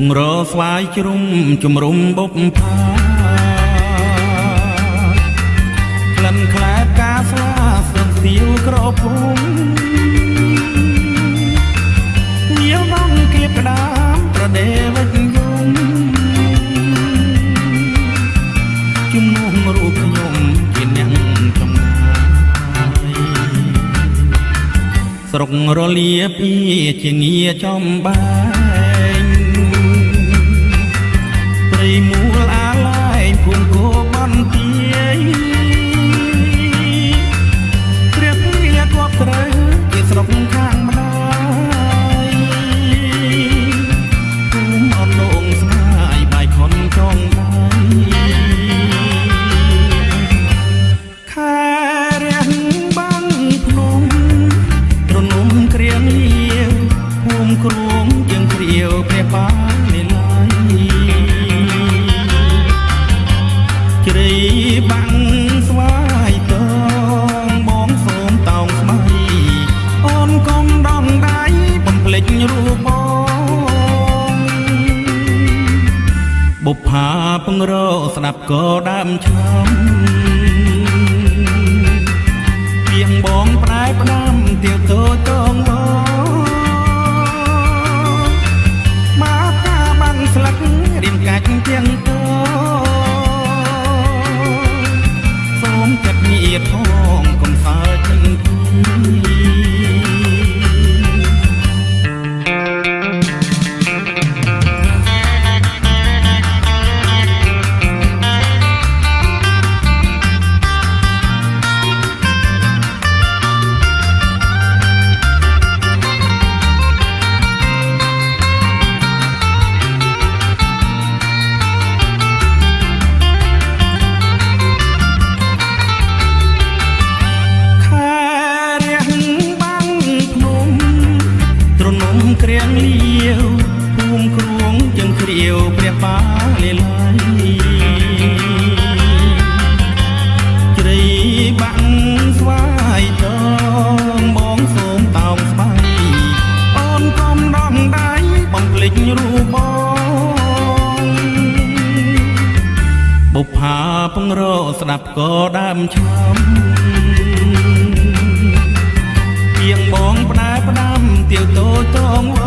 បង្រស្វាយជ្រុំជំរុំបុកផាក្លិនខ្លែកាស្លាសឹកសៀវក្រពុំញាវបងគៀបក្ដាមប្រដេវិចយំជំនុំរូបខ្ញុំជាអ្នកចំណាយស្រុករលាពីជាងារចំបែង មូលអាឡែងភូមិគោបន្ទាយព្រះវាគប់ត្រូវជាស្រុកខាងម្ដាយភូមិអនលងស្មាយបាយខុនចងដៃខែរាំងបាំងភ្នំរនំគ្រៀងលាវភូមិគ្រងយើងគ្រាវព្រះបាន បុប្ផាពងរស្ដាប់ក៏ដើមឆ្នំគ្រៀងលាវភូមិគ្រងជើងគ្រាវព្រះបាលេឡៃជ្រៃបាំងស្វាយតងបងសូមតោងស្បៃអូនកុំដងដៃបំភ្លេចរូបបងបុប្ផាពងរស្ដាប់ក៏ដើមឆ្លំពីងបងផ្ដែផ្ដាំទៀវតូចតងវ